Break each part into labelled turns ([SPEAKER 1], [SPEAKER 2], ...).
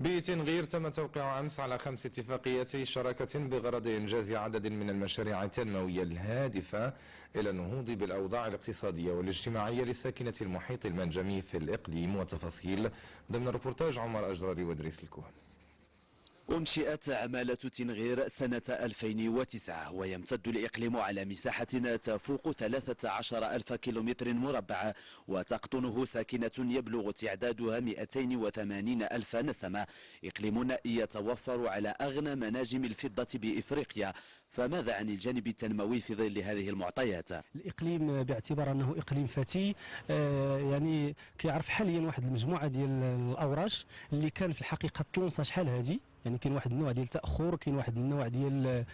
[SPEAKER 1] بتنغير تم توقيع أمس على خمس اتفاقيات شراكة بغرض إنجاز عدد من المشاريع التنموية الهادفة إلى النهوض بالأوضاع الاقتصادية والاجتماعية لساكنة المحيط المنجمي في الإقليم. وتفاصيل ضمن ربورتاج عمر أجراري وإدريس الكوهن.
[SPEAKER 2] أنشئت عمالة تنغير سنة 2009 ويمتد الإقليم على مساحة تفوق 13 ألف كيلومتر مربع وتقطنه ساكنة يبلغ تعدادها 280 ألف نسمة. إقليم يتوفر على أغنى مناجم الفضة بإفريقيا. فماذا عن الجانب التنموي في ظل هذه المعطيات؟
[SPEAKER 3] الإقليم باعتبار أنه إقليم فتي آه يعني كيعرف حاليا واحد المجموعة ديال الاوراش اللي كان في الحقيقة تلونسا شحال هذه يعني كاين واحد النوع ديال التأخر كاين واحد النوع ديال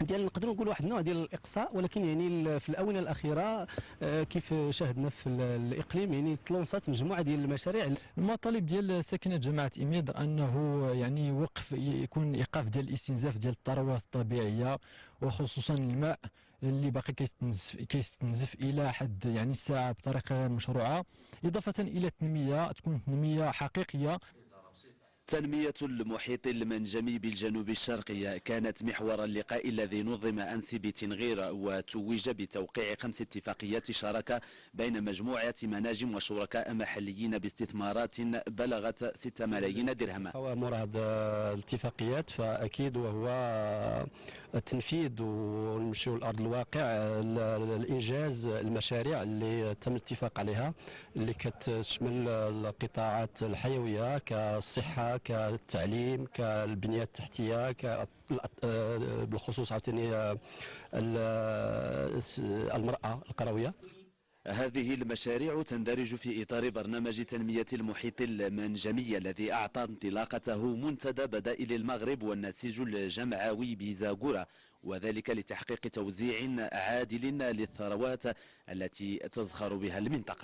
[SPEAKER 3] ديال نقدروا نقول واحد النوع ديال الإقصاء ولكن يعني في الأونة الأخيرة آه، كيف شاهدنا في الإقليم يعني تلونسات مجموعة ديال المشاريع
[SPEAKER 4] المطالب ديال ساكنة جماعة ايميدر أنه يعني وقف يكون إيقاف ديال الاستنزاف ديال الثروات الطبيعية وخصوصا الماء اللي باقي كيستنزف كيستنزف إلى حد يعني الساعة بطريقة غير مشروعة. إضافة إلى التنمية تكون تنميه حقيقية.
[SPEAKER 2] تنمية المحيط المنجمي بالجنوب الشرقي كانت محور اللقاء الذي نظم أمس بتنغير وتوج بتوقيع خمس اتفاقيات شراكة بين مجموعة مناجم وشركاء محليين باستثمارات بلغت 6 ملايين درهم.
[SPEAKER 3] هو مراد الاتفاقيات فأكيد وهو التنفيذ ونمشيو لأرض الواقع الإنجاز المشاريع اللي تم الاتفاق عليها اللي كتشمل القطاعات الحيوية كالصحة كالتعليم كالبنيه التحتية بالخصوص عاوتاني آه، المرأة القروية.
[SPEAKER 2] هذه المشاريع تندرج في إطار برنامج تنمية المحيط المنجمي الذي أعطى انطلاقته منتدى بدائل المغرب والنسيج الجمعوي بزاغورة وذلك لتحقيق توزيع عادل للثروات التي تزخر بها المنطقة.